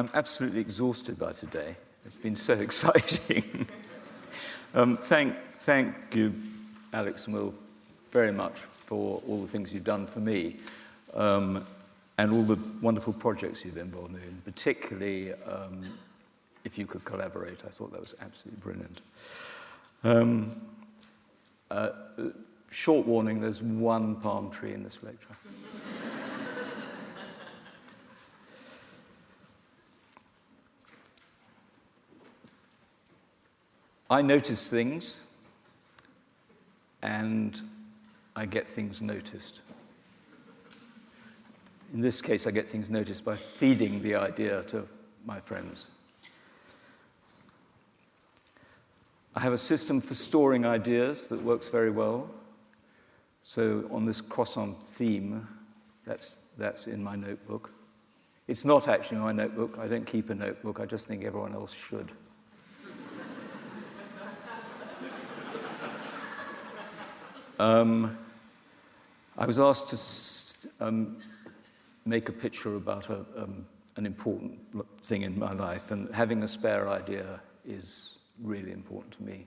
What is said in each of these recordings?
I'm absolutely exhausted by today. It's been so exciting. um, thank, thank you, Alex and Will, very much for all the things you've done for me um, and all the wonderful projects you've involved in, particularly um, if you could collaborate. I thought that was absolutely brilliant. Um, uh, short warning, there's one palm tree in this lecture. I notice things and I get things noticed. In this case, I get things noticed by feeding the idea to my friends. I have a system for storing ideas that works very well. So on this croissant theme, that's, that's in my notebook. It's not actually my notebook. I don't keep a notebook. I just think everyone else should. Um, I was asked to um, make a picture about a, um, an important thing in my life, and having a spare idea is really important to me.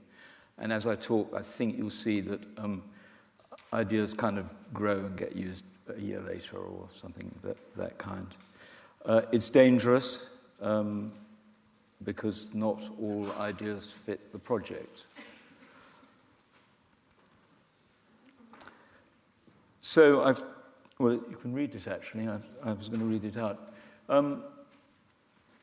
And as I talk, I think you'll see that um, ideas kind of grow and get used a year later or something that, that kind. Uh, it's dangerous um, because not all ideas fit the project. So I've, well, you can read it actually. I, I was going to read it out. Um,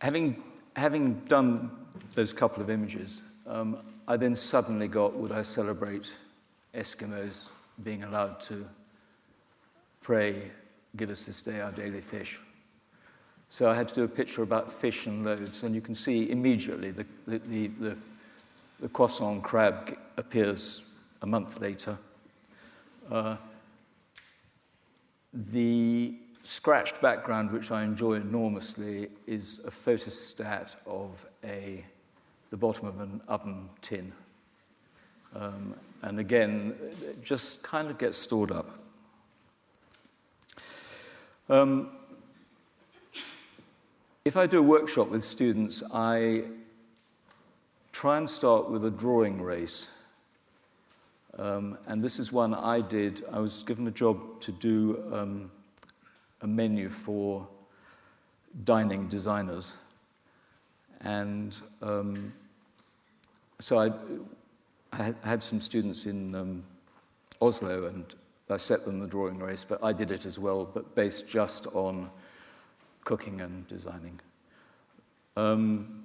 having, having done those couple of images, um, I then suddenly got, would I celebrate Eskimos being allowed to pray, give us this day our daily fish. So I had to do a picture about fish and loaves, and you can see immediately the, the, the, the, the croissant crab appears a month later. Uh, the scratched background, which I enjoy enormously, is a photostat of a, the bottom of an oven tin. Um, and again, it just kind of gets stored up. Um, if I do a workshop with students, I try and start with a drawing race. Um, and this is one I did. I was given a job to do um, a menu for dining designers. And um, so I, I, had some students in um, Oslo and I set them the drawing race, but I did it as well, but based just on cooking and designing. Um,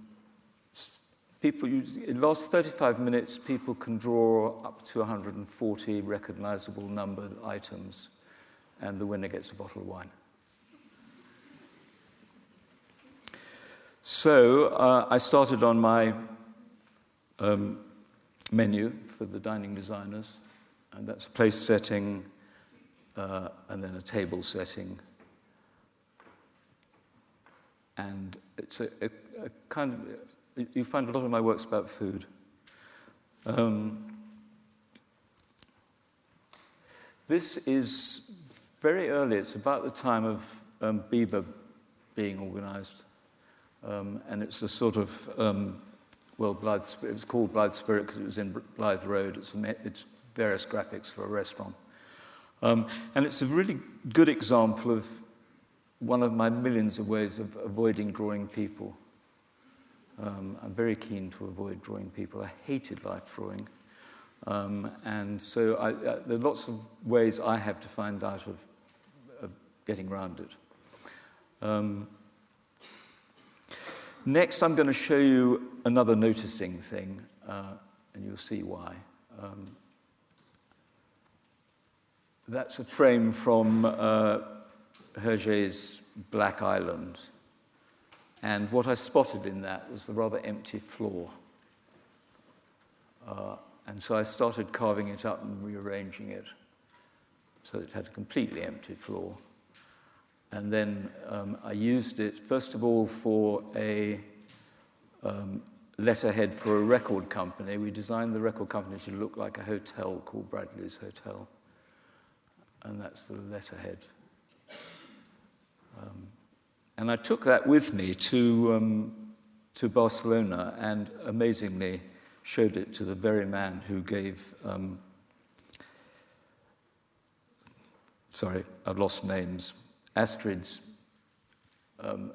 people in the last 35 minutes, people can draw up to 140 recognizable numbered items, and the winner gets a bottle of wine. So uh, I started on my um, menu for the dining designers, and that's a place setting uh, and then a table setting. And it's a, a, a kind of, you find a lot of my works about food. Um, this is very early. It's about the time of um, Biber being organized. Um, and it's a sort of, um, well, Blythe, it was called Blythe Spirit because it was in Blythe Road. It's, it's various graphics for a restaurant. Um, and it's a really good example of one of my millions of ways of avoiding drawing people. Um, I'm very keen to avoid drawing people. I hated life drawing. Um, and so I, uh, there are lots of ways I have to find out of, of getting around it. Um, next, I'm going to show you another noticing thing, uh, and you'll see why. Um, that's a frame from uh, Hergé's Black Island. And what I spotted in that was the rather empty floor. Uh, and so I started carving it up and rearranging it so it had a completely empty floor. And then um, I used it, first of all, for a um, letterhead for a record company. We designed the record company to look like a hotel called Bradley's Hotel. And that's the letterhead. Um, and I took that with me to, um, to Barcelona and amazingly showed it to the very man who gave, um, sorry, I've lost names, Astrid's, um,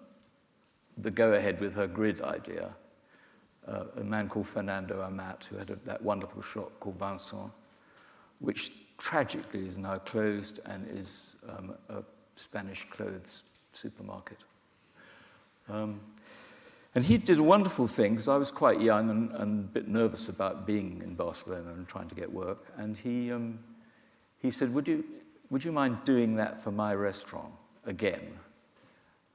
the go ahead with her grid idea. Uh, a man called Fernando Amat, who had a, that wonderful shop called Vinçon, which tragically is now closed and is um, a Spanish clothes supermarket. Um, and he did a wonderful thing because I was quite young and, and, a bit nervous about being in Barcelona and trying to get work. And he, um, he said, would you, would you mind doing that for my restaurant again?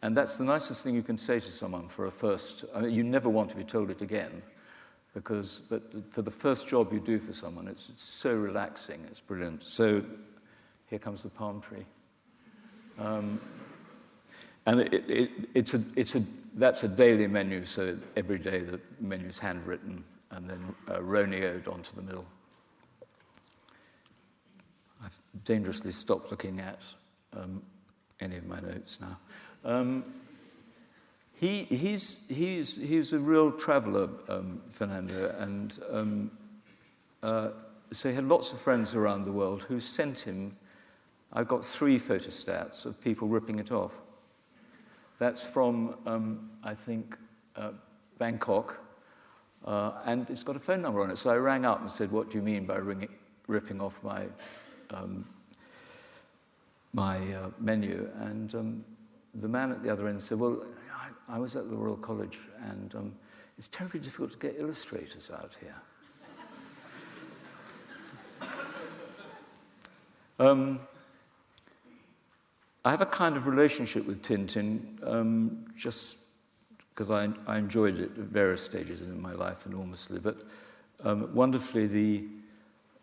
And that's the nicest thing you can say to someone for a first. I mean, you never want to be told it again, because but for the first job you do for someone, it's, it's so relaxing, it's brilliant. So here comes the palm tree. Um, and it, it, it's a, it's a, that's a daily menu, so every day the menu is handwritten and then uh, onto the middle. I've dangerously stopped looking at um, any of my notes now. Um, he, he's, he's, he's a real traveller, um, Fernando, and um, uh, so he had lots of friends around the world who sent him. I've got three photostats of people ripping it off. That's from, um, I think, uh, Bangkok, uh, and it's got a phone number on it. So I rang up and said, what do you mean by ringing, ripping off my, um, my uh, menu? And um, the man at the other end said, well, I, I was at the Royal College, and um, it's terribly difficult to get illustrators out here. I have a kind of relationship with Tintin um, just because I, I, enjoyed it at various stages in my life enormously, but um, wonderfully the,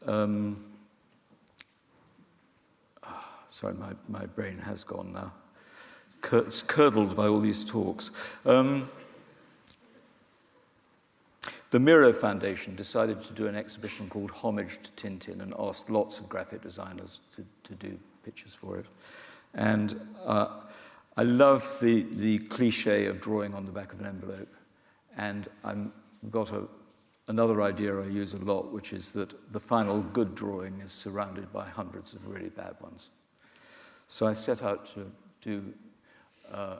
um, oh, sorry, my, my brain has gone now. It's curdled by all these talks. Um, the Miro Foundation decided to do an exhibition called Homage to Tintin and asked lots of graphic designers to, to do pictures for it. And uh, I love the, the cliche of drawing on the back of an envelope. And I've got a, another idea I use a lot, which is that the final good drawing is surrounded by hundreds of really bad ones. So I set out to do uh,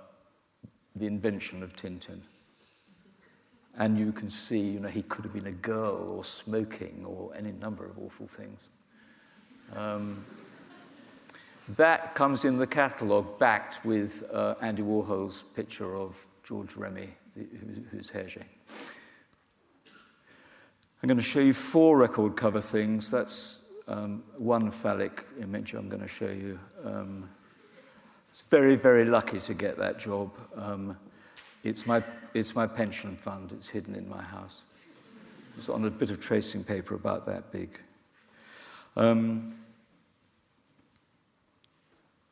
the invention of Tintin. And you can see, you know, he could have been a girl or smoking or any number of awful things. Um, that comes in the catalogue backed with uh, Andy Warhol's picture of George Remi, the, who's Hergé. I'm going to show you four record cover things. That's um, one phallic image I'm going to show you. Um, it's very, very lucky to get that job. Um, it's, my, it's my pension fund. It's hidden in my house. It's on a bit of tracing paper about that big. Um,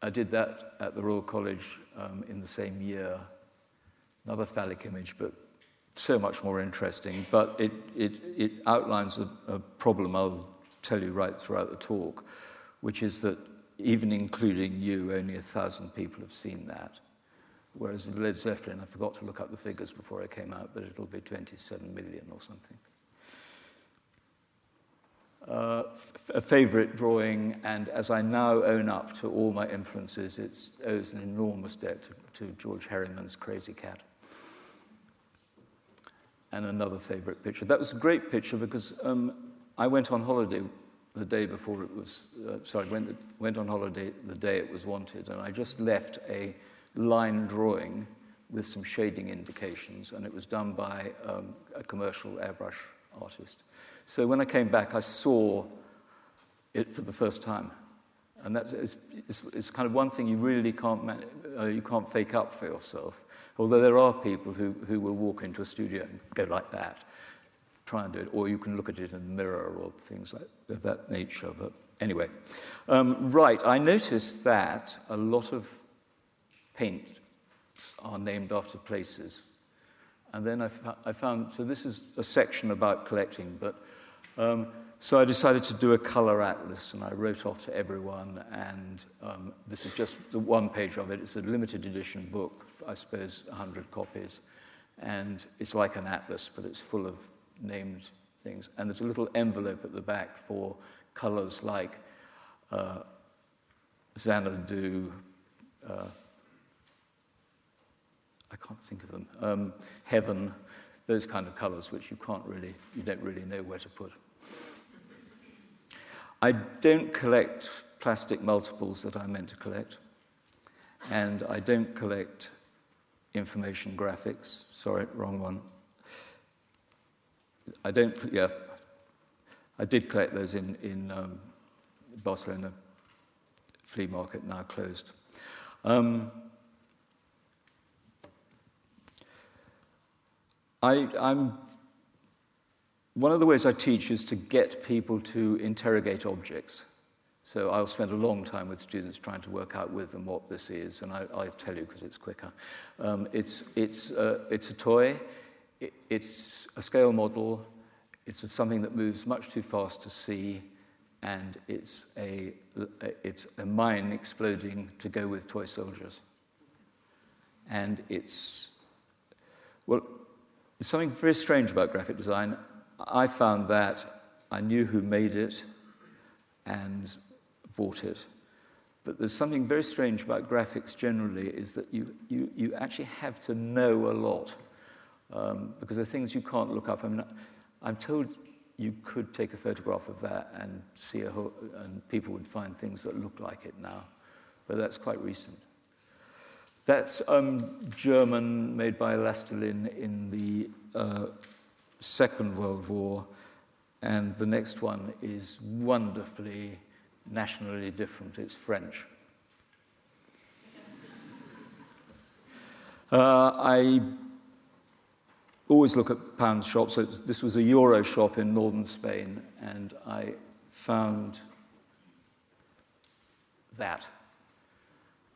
I did that at the Royal College um, in the same year. Another phallic image, but so much more interesting. But it, it, it outlines a, a problem I'll tell you right throughout the talk, which is that even including you, only a thousand people have seen that. Whereas the Led Zeppelin, I forgot to look up the figures before I came out, but it'll be 27 million or something uh, a favorite drawing, and as I now own up to all my influences, it owes an enormous debt to, to George Herriman's Krazy Kat. And another favorite picture. That was a great picture because um, I went on holiday the day before it was, uh, sorry, went, went on holiday the day it was wanted, and I just left a line drawing with some shading indications, and it was done by um, a commercial airbrush artist. So when I came back, I saw it for the first time. And that is, is, is kind of one thing you really can't, uh, you can't fake up for yourself. Although there are people who, who will walk into a studio and go like that, try and do it, or you can look at it in a mirror or things like of that nature. But anyway, um, right, I noticed that a lot of paints are named after places. And then I, I found, so this is a section about collecting, but um, so I decided to do a color atlas, and I wrote off to everyone, and um, this is just the one page of it. It's a limited edition book, I suppose 100 copies, and it's like an atlas, but it's full of named things. And there's a little envelope at the back for colors like uh, Xanadu, uh, I can't think of them, um, heaven, those kind of colors which you can't really, you don't really know where to put. I don't collect plastic multiples that I meant to collect, and I don't collect information graphics. Sorry, wrong one. I don't, yeah, I did collect those in, in um, Barcelona flea market, now closed. Um, I, I'm one of the ways I teach is to get people to interrogate objects. So I'll spend a long time with students trying to work out with them what this is, and I, will tell you because it's quicker. Um, it's, it's, uh, it's a toy, it, it's a scale model, it's something that moves much too fast to see, and it's a, it's a mine exploding to go with toy soldiers. And it's, well, there's something very strange about graphic design. I found that I knew who made it and bought it. But there's something very strange about graphics generally is that you, you, you actually have to know a lot um, because there are things you can't look up. I mean, I'm told you could take a photograph of that and see a and people would find things that look like it now, but that's quite recent. That's um, German, made by Elastolin in the uh, Second World War, and the next one is wonderfully nationally different. It's French. Uh, I always look at pound shops. So this was a Euro shop in northern Spain, and I found that.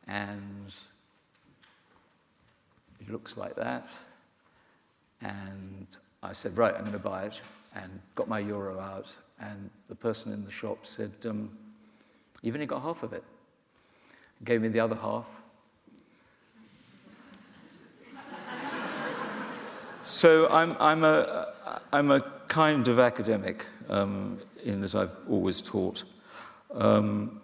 And it looks like that. And I said, right, I'm going to buy it, and got my euro out. And the person in the shop said, um, you've only got half of it. Gave me the other half. so I'm, I'm, a, I'm a kind of academic um, in that I've always taught. Um,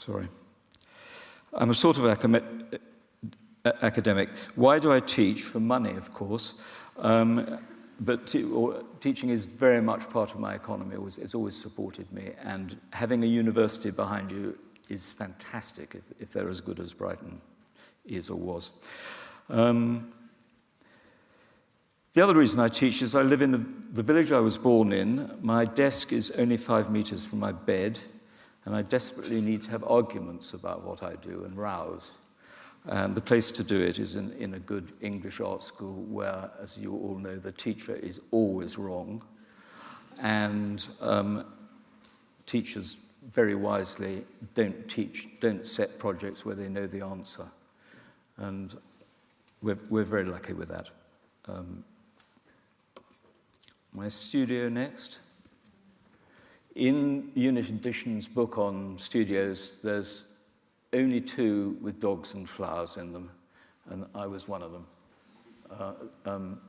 sorry. I'm a sort of academic. Why do I teach? For money, of course. Um, but teaching is very much part of my economy. It was, it's always supported me. And having a university behind you is fantastic if, if they're as good as Brighton is or was. Um, the other reason I teach is I live in the, the village I was born in. My desk is only five meters from my bed, and I desperately need to have arguments about what I do and rouse. And the place to do it is in, in a good English art school where, as you all know, the teacher is always wrong. And um, teachers very wisely don't teach, don't set projects where they know the answer. And we're, we're very lucky with that. Um, my studio next. In Unit Edition's book on studios, there's only two with dogs and flowers in them, and I was one of them. Uh, um,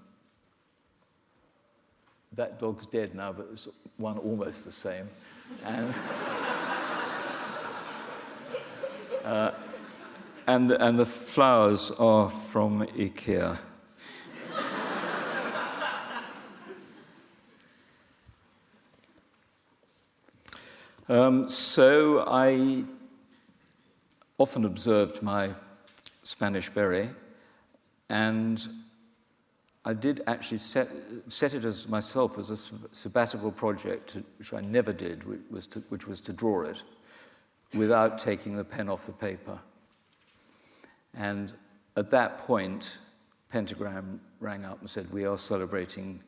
that dog's dead now, but there's one almost the same. And, uh, and, and the flowers are from IKEA. Um, so I often observed my Spanish biro, and I did actually set, set it as myself as a sabbatical project, which I never did, which was, to, which was to draw it without taking the pen off the paper. And at that point, Pentagram rang up and said, we are celebrating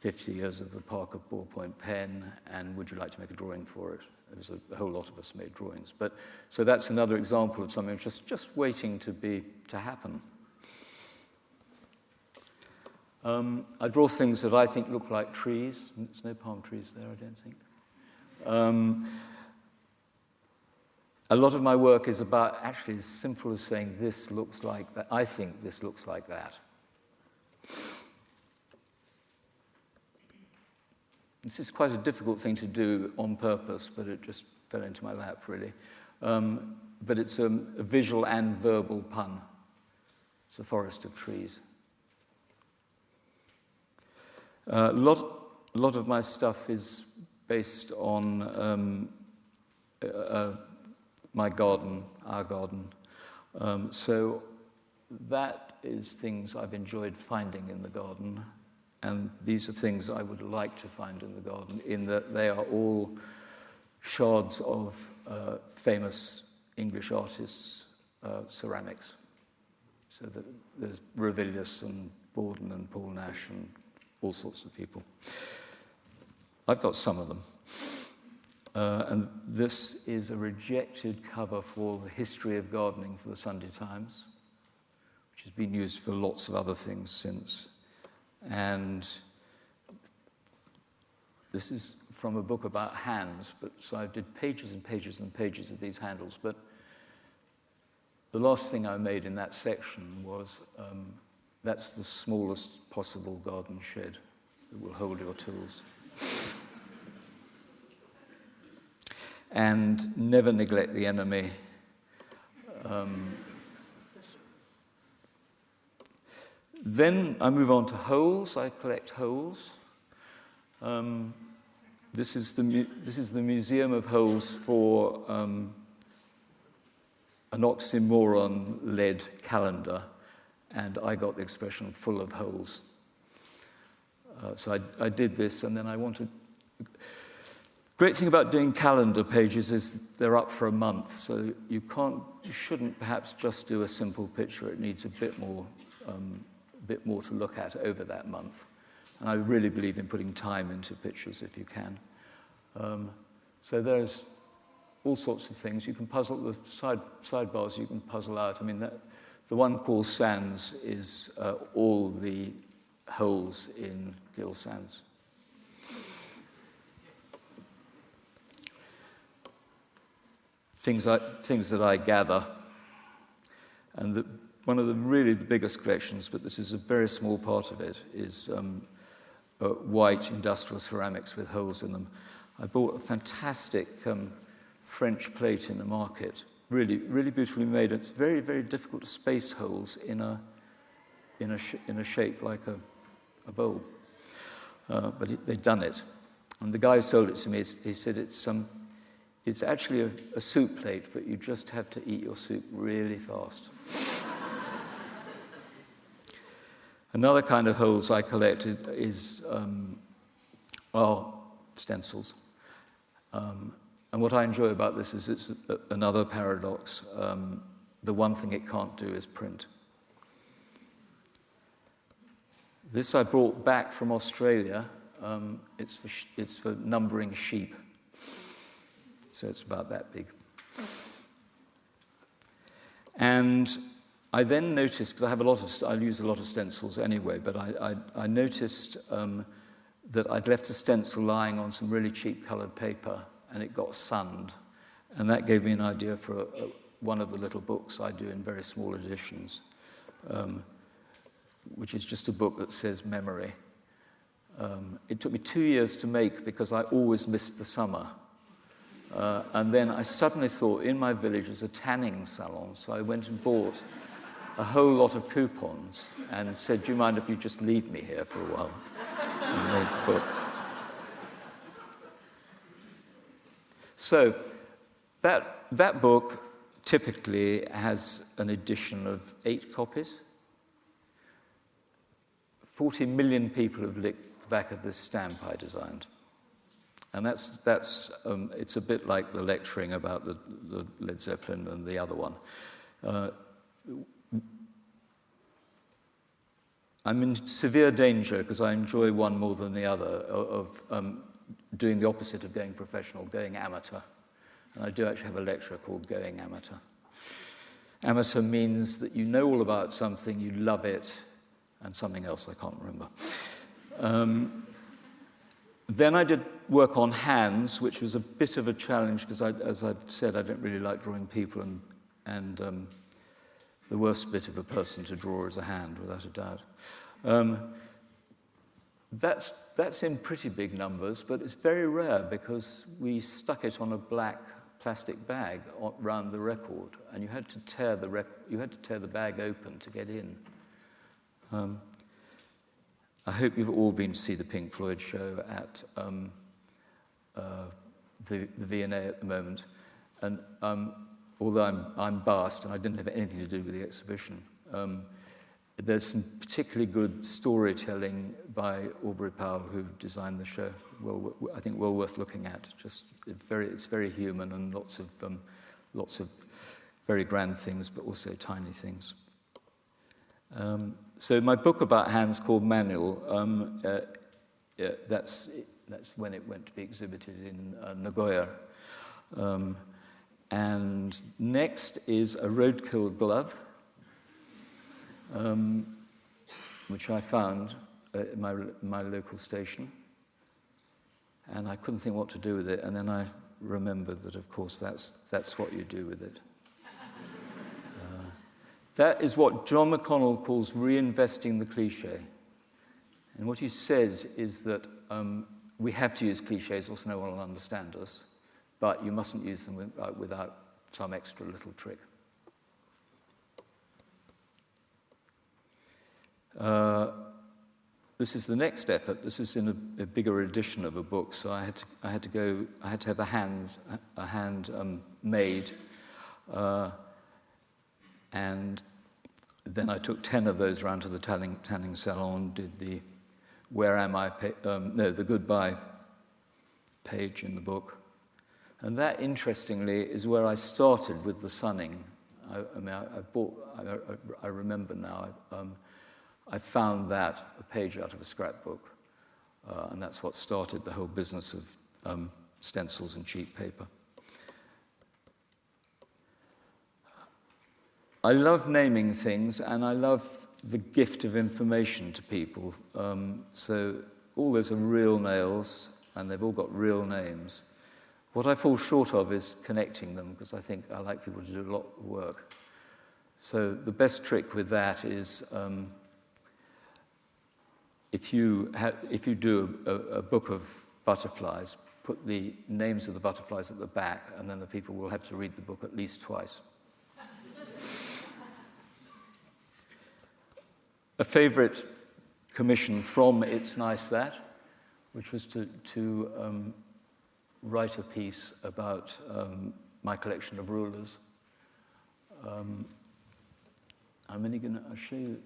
50 years of the Parker ballpoint pen, and would you like to make a drawing for it? There was a, a whole lot of us made drawings. But, so that's another example of something just, just waiting to, be, to happen. Um, I draw things that I think look like trees. There's no palm trees there, I don't think. Um, a lot of my work is about actually as simple as saying this looks like that. I think this looks like that. This is quite a difficult thing to do on purpose, but it just fell into my lap, really. Um, but it's a, a visual and verbal pun. It's a forest of trees. Uh, lot, a lot of my stuff is based on um, uh, uh, my garden, our garden. Um, so that is things I've enjoyed finding in the garden. And these are things I would like to find in the garden, in that they are all shards of uh, famous English artists' uh, ceramics. So there's Ravilious and Bawden and Paul Nash and all sorts of people. I've got some of them. Uh, and this is a rejected cover for the history of gardening for the Sunday Times, which has been used for lots of other things since. And this is from a book about hands, but so I did pages and pages and pages of these handles. But the last thing I made in that section was um, that's the smallest possible garden shed that will hold your tools. and never neglect the enemy. Um, then I move on to holes. I collect holes. Um, this, is the this is the Museum of Holes for um, an oxymoron-led calendar, and I got the expression full of holes. Uh, so I, I did this, and then I wanted... Great thing about doing calendar pages is they're up for a month, so you can't, you shouldn't perhaps just do a simple picture. It needs a bit more, um, bit more to look at over that month. And I really believe in putting time into pictures if you can. Um, so there's all sorts of things. You can puzzle the side, sidebars. You can puzzle out. I mean, that, the one called Sands is uh, all the holes in Gill Sans. things, I, things that I gather. And the, one of the really the biggest collections, but this is a very small part of it, is um, uh, white industrial ceramics with holes in them. I bought a fantastic um, French plate in the market, really, really beautifully made. It's very, very difficult to space holes in a, in a, in a shape like a, a bowl. Uh, but it, they'd done it. And the guy who sold it to me, he said it's, um, it's actually a, a soup plate, but you just have to eat your soup really fast. Another kind of holes I collected is um, are stencils. Um, and what I enjoy about this is it's another paradox. Um, the one thing it can't do is print. This I brought back from Australia. Um, it's, for it's for numbering sheep. So it's about that big. And I then noticed, because I have a lot of, I use a lot of stencils anyway, but I, I, I noticed um, that I'd left a stencil lying on some really cheap colored paper and it got sunned. And that gave me an idea for a, a, one of the little books I do in very small editions, um, which is just a book that says memory. Um, it took me two years to make because I always missed the summer. Uh, and then I suddenly thought in my village there's a tanning salon, so I went and bought a whole lot of coupons and said, do you mind if you just leave me here for a while? and. So that, that book typically has an edition of eight copies. 40 million people have licked the back of this stamp I designed. And that's, that's um, it's a bit like the lecturing about the, the Led Zeppelin and the other one. Uh, I'm in severe danger because I enjoy one more than the other of um, doing the opposite of going professional, going amateur. And I do actually have a lecture called Going Amateur. Amateur means that you know all about something, you love it, and something else I can't remember. Um, then I did work on hands, which was a bit of a challenge because, as I've said, I don't really like drawing people, and, and um, the worst bit of a person to draw is a hand, without a doubt. Um, that's, that's in pretty big numbers, but it's very rare because we stuck it on a black plastic bag around the record, and you had to tear the, you had to tear the bag open to get in. Um, I hope you've all been to see the Pink Floyd show at um, uh, the, the V&A at the moment. And um, although I'm, I'm biased and I didn't have anything to do with the exhibition, um, there's some particularly good storytelling by Aubrey Powell, who designed the show. Well, I think well worth looking at. Just very, it's very human and lots of, um, lots of very grand things, but also tiny things. Um, so my book about hands called Manual, um, uh, yeah, that's, that's when it went to be exhibited in uh, Nagoya. Um, and next is a roadkill glove, um, which I found at my, my local station. And I couldn't think what to do with it. And then I remembered that, of course, that's, that's what you do with it. Uh, that is what John McConnell calls reinvesting the cliche. And what he says is that um, we have to use cliches, or else no one will understand us, but you mustn't use them uh, without some extra little trick. Uh, this is the next effort. This is in a, a, bigger edition of a book, so I had to, I had to go. I had to have a hand, a hand um, made, uh, and then I took ten of those around to the tanning, tanning salon. Did the "Where am I?" Um, no, the goodbye page in the book, and that, interestingly, is where I started with the sunning. I, I mean, I, I bought. I, I, remember now. Um, I found that a page out of a scrapbook, uh, and that's what started the whole business of um, stencils and cheap paper. I love naming things, and I love the gift of information to people. Um, so all those are real nails, and they've all got real names. What I fall short of is connecting them, because I think I like people to do a lot of work. So the best trick with that is um, if you, if you do a, a book of butterflies, put the names of the butterflies at the back, and then the people will have to read the book at least twice. a favorite commission from It's Nice That, which was to, to um, write a piece about um, my collection of rulers. Um, I'm only going to show you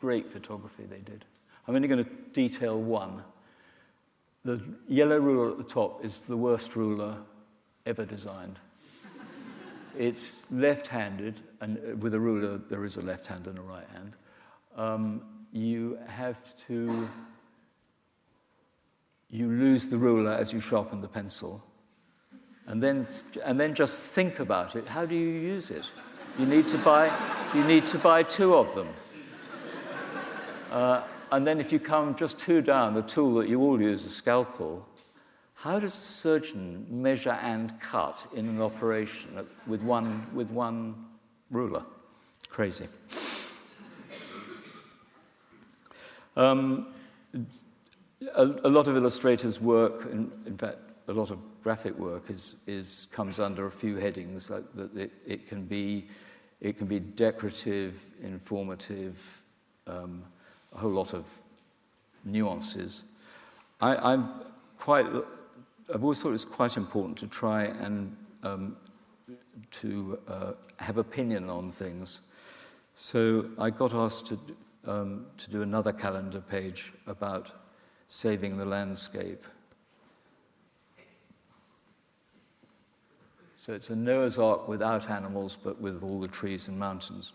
Great photography they did. I'm only going to detail one. The yellow ruler at the top is the worst ruler ever designed. it's left-handed, and uh, with a ruler there is a left hand and a right hand. Um, you have to, you lose the ruler as you sharpen the pencil. And then, and then just think about it. How do you use it? You need to buy, you need to buy two of them. Uh, and then if you come just two down, the tool that you all use, a scalpel, how does a surgeon measure and cut in an operation with one, with one ruler? Crazy. Um, a, a, lot of illustrators' work, in, in, fact, a lot of graphic work is, is comes under a few headings. Like that it, it, can be, it can be decorative, informative, um, a whole lot of nuances. I, am quite, I've always thought it's quite important to try and um, to uh, have opinion on things. So I got asked to, um, to do another calendar page about saving the landscape. So it's a Noah's Ark without animals, but with all the trees and mountains.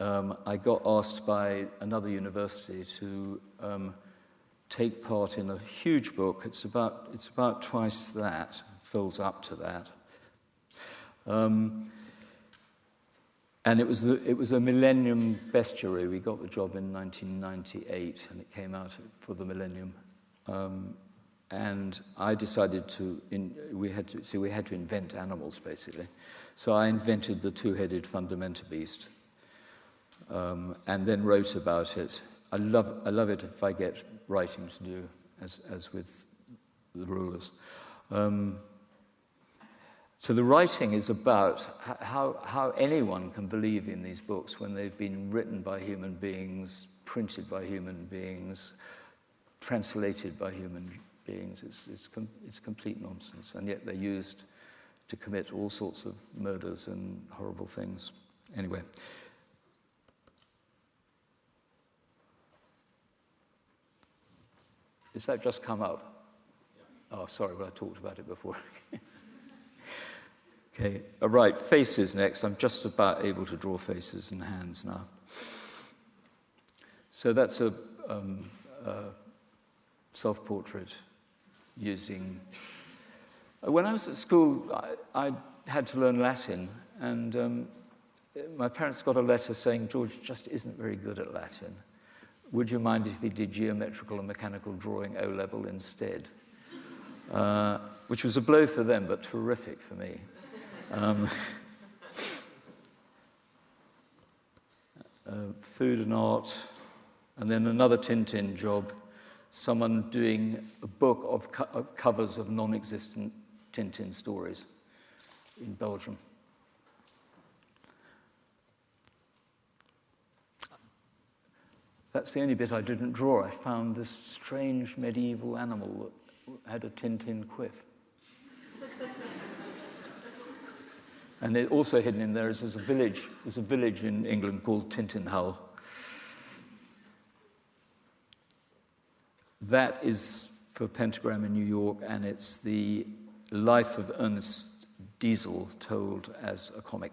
Um, I got asked by another university to um, take part in a huge book. It's about, it's about twice that, folds up to that. Um, And it was, the, it was a Millennium Bestiary. We got the job in 1998 and it came out for the Millennium. Um, and I decided to, in, we had to, see, we had to invent animals basically. So I invented the two-headed fundamental beast um, and then wrote about it. I love, I love it if I get writing to do, as, as with the rulers. Um, so the writing is about how, how anyone can believe in these books when they've been written by human beings, printed by human beings, translated by human beings. It's, it's, com it's complete nonsense, and yet they're used to commit all sorts of murders and horrible things. Anyway. Has that just come up? Yeah. Oh, sorry, well, I talked about it before. okay, all right, faces next. I'm just about able to draw faces and hands now. So that's a, um, a self-portrait using. When I was at school, I, I had to learn Latin, and um, my parents got a letter saying George just isn't very good at Latin. Would you mind if he did geometrical and mechanical drawing O level instead? Uh, which was a blow for them, but terrific for me. Um, uh, food and art, and then another Tintin job someone doing a book of, co of covers of non-existent Tintin stories in Belgium. That's the only bit I didn't draw. I found this strange medieval animal that had a Tintin quiff. and it also hidden in there is there's a village, there's a village in England called Tintinhull, That is for Pentagram in New York, and it's the life of Ernest Diesel told as a comic.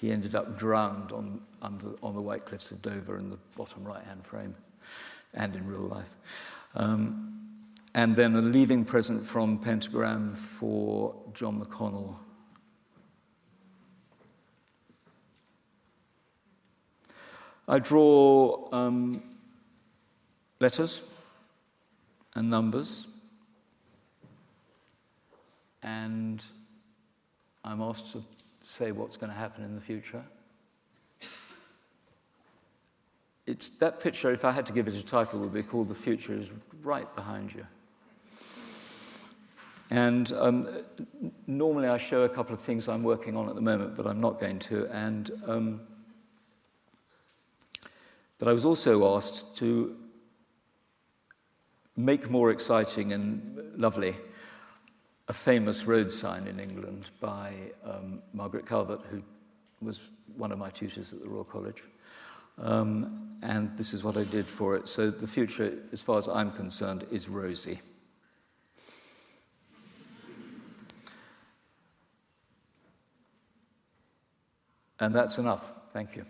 He ended up drowned on, under, on the White Cliffs of Dover in the bottom right-hand frame, and in real life. Um, and then a leaving present from Pentagram for John McConnell. I draw um, letters and numbers. And I'm asked to say what's going to happen in the future. It's, that picture, if I had to give it a title, would be called The Future is Right Behind You. And um, normally I show a couple of things I'm working on at the moment, but I'm not going to. And um, but I was also asked to make more exciting and lovely a famous road sign in England by um, Margaret Calvert, who was one of my tutors at the Royal College. Um, and this is what I did for it. So the future, as far as I'm concerned, is rosy. And that's enough. Thank you.